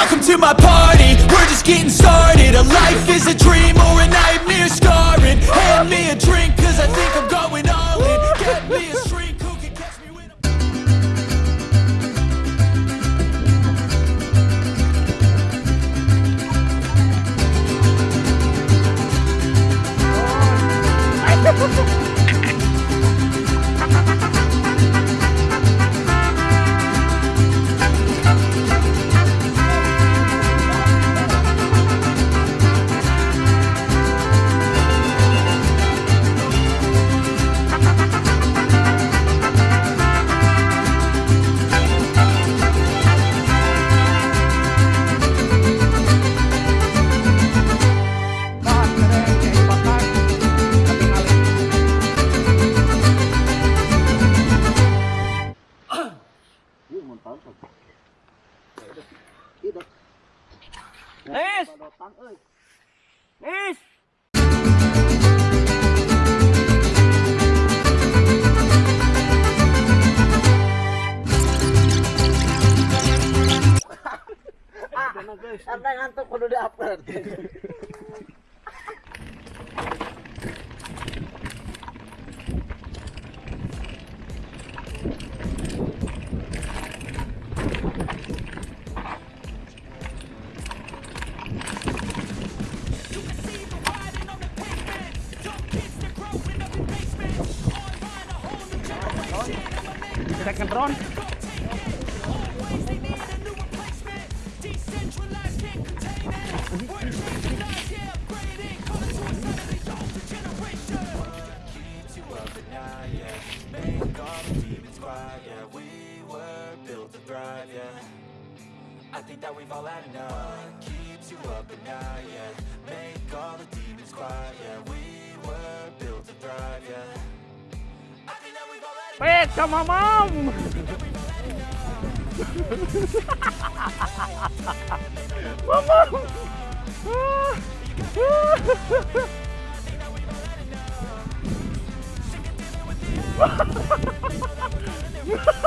Welcome to my party, we're just getting started. A life is a dream or a nightmare scarring. Hand me a Nis! Karena ngantuk kudu di-upload. Drone. I think that we've all had enough. Keeps you up at night, yeah. Make all the demons quiet, yeah. We were built to thrive, yeah Wait, come on, mom! mom! Ha ha ha!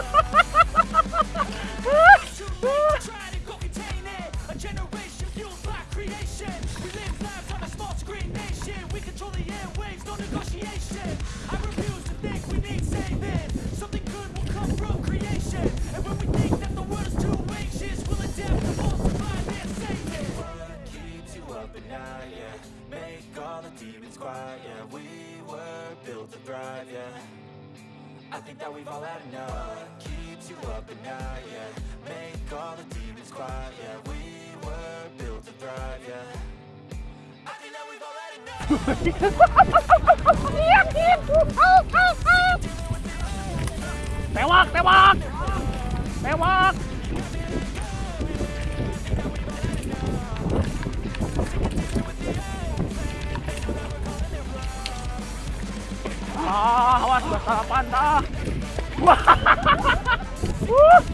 We've all had enough Keeps you up at night, yeah Make all the demons quiet, yeah We were built to thrive, yeah I think that we've all had enough! Ah, awas. Wah. Wuh. Ayo.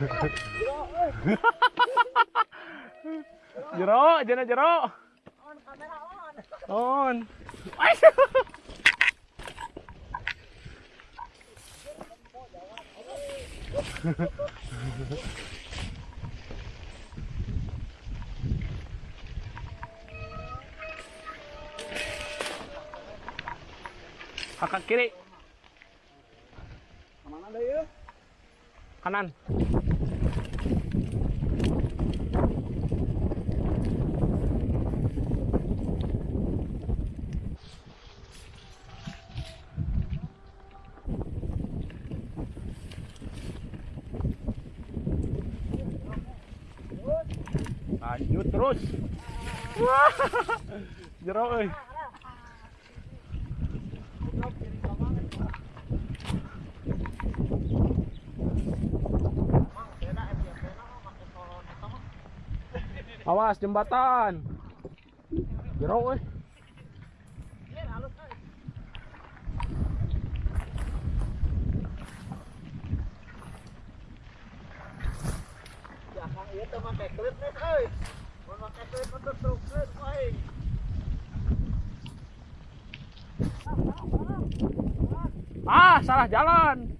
Jero, jero jero. On kamera on. On. Kakak kiri, Ke mana deh ya? Kanan. Lanjut terus. Wah. Jero. Awas jembatan. Klip nih make klip untuk truk klip. Ah, salah jalan.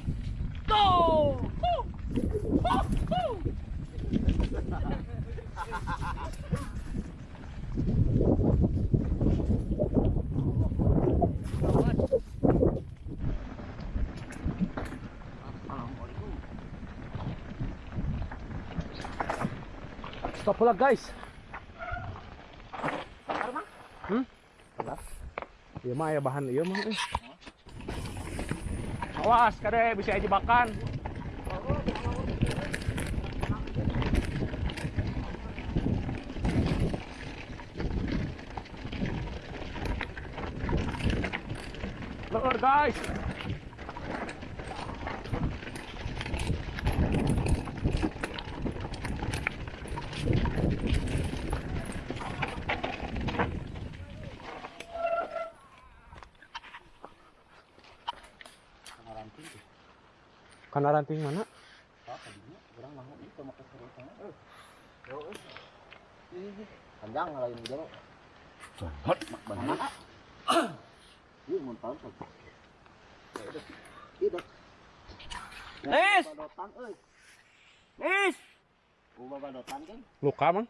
Stop pula guys. Hmm? Iya mah ya bahan iya mah. Eh. Awas kade bisa aja jebakan. Lur guys. Kana ranting mana? Panjang lain. Nis! Badotan euy. Nis! Kan? Luka mang?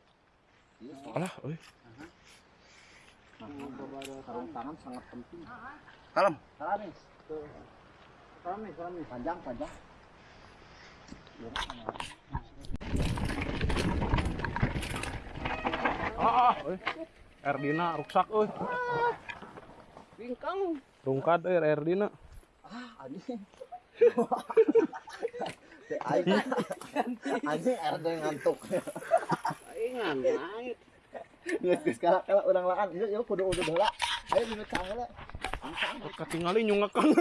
Iya. Alah, euy. Sarung tangan sangat penting. Kalem. Salamis. Tuh. Salamis, salamis. Panjang, panjang. Ah, ah, euy. Erdina ruksak euy. Bingkang. Rungkad euy Erdina. Ah, anjing. Aing anjing RD ngantuk. Aing ngantuk. Geus geus kala kala urang laan. Yuk yuk kudu kudu heula. Ayo dina cangela. Katingali nyungakang.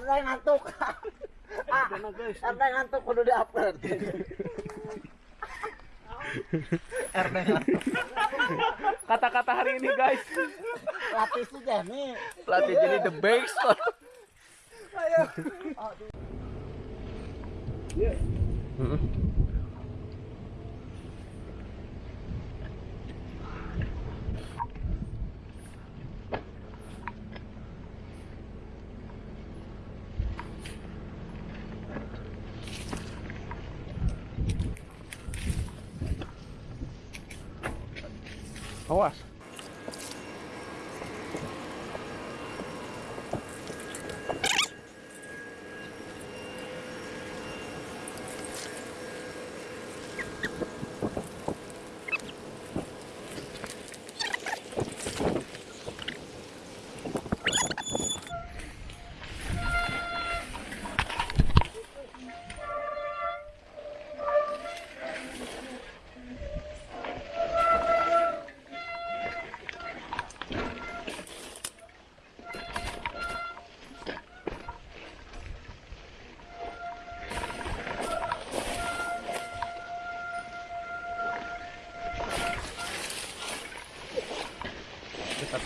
RD ngantuk. Ah, RD ngantuk kudu di-upload. RD. Kata-kata hari ini guys. Latih sih nih. Pelatih jadi the best. Mm-mm. Awas.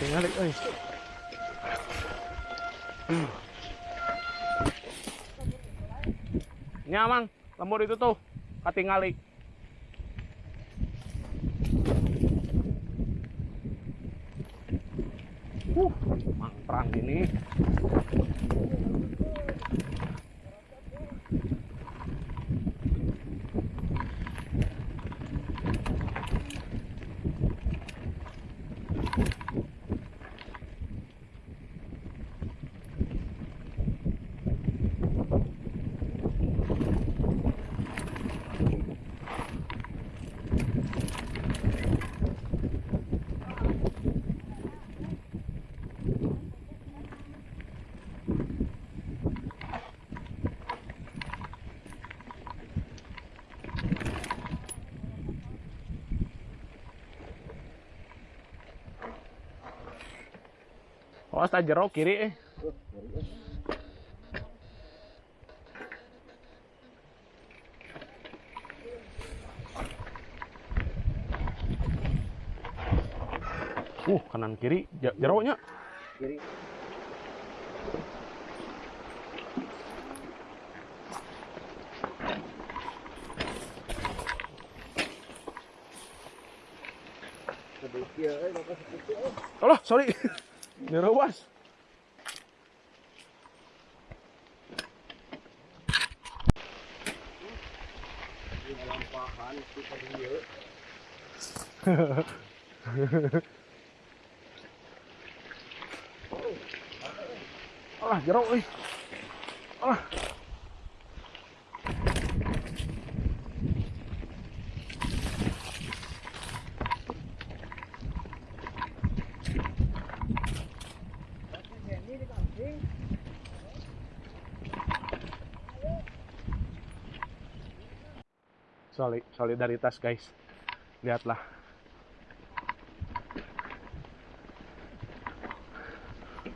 Kita tinggal euy. Hmm. Nya mang, lembur itu tuh katingali. Uh, mang perang gini. Awas tak jero kiri eh. Uh, kanan kiri jeronya. Kiri. Eh, eh. Alah, sorry. Dirawas. Lampahan, kita dia. Alah, jero euy. Alah. Soli- solidaritas guys lihatlah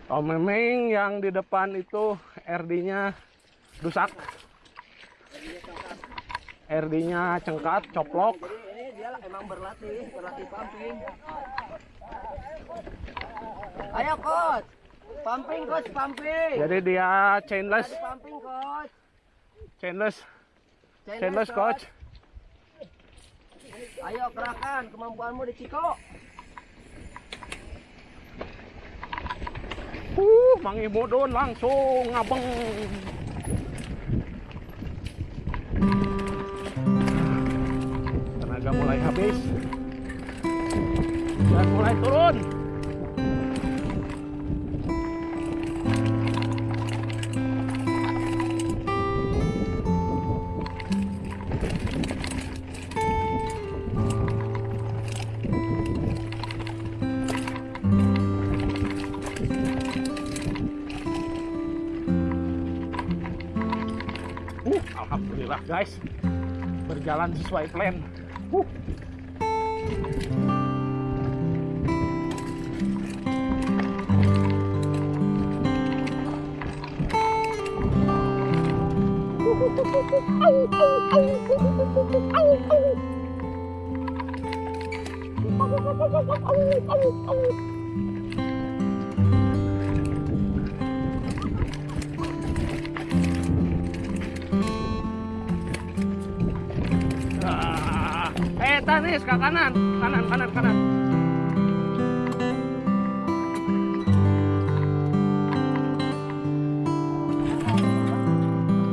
Oh memang yang di depan itu RD-nya rusak RD-nya cengkat, coplok Jadi ini dia emang berlatih, berlatih pumping. Ayo coach, pumping coach, pumping. Jadi dia chainless, pumping coach. chainless, Chainless, chainless coach. Ayo kerahkan kemampuanmu di Ciko. Uh, Mang Imudun langsung ngabeng. Tenaga mulai habis. Dan mulai turun. Guys. Berjalan sesuai plan. Uh. Ah. Tanis ke kanan, kanan, kanan, kanan.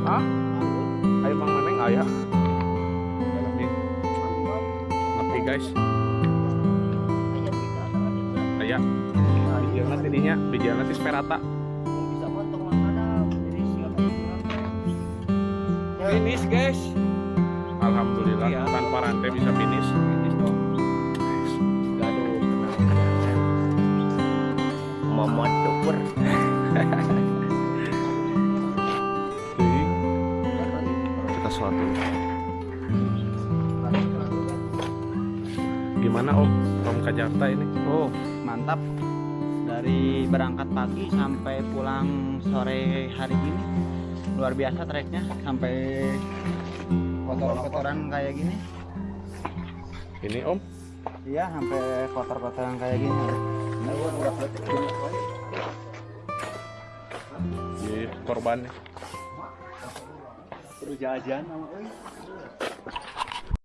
Hah? Ayo Bang Meneng ayah. Ngerti. Guys. bijil nanti dinya bijil nanti sperata bisa potong lah kadang jadi siapa yang kurang ya finish guys alhamdulillah Iya. tanpa rantai bisa finish. Finish dong. Gaduh momot dukur kita dulu. Gimana om? Om ke Jakarta ini? Oh mantap. Dari berangkat pagi sampai pulang sore hari ini. Luar biasa treknya sampai kotor-kotoran kayak gini. ini om? Iya sampai kotor-kotoran kayak gini. Di korbannya. Perlu jajan sama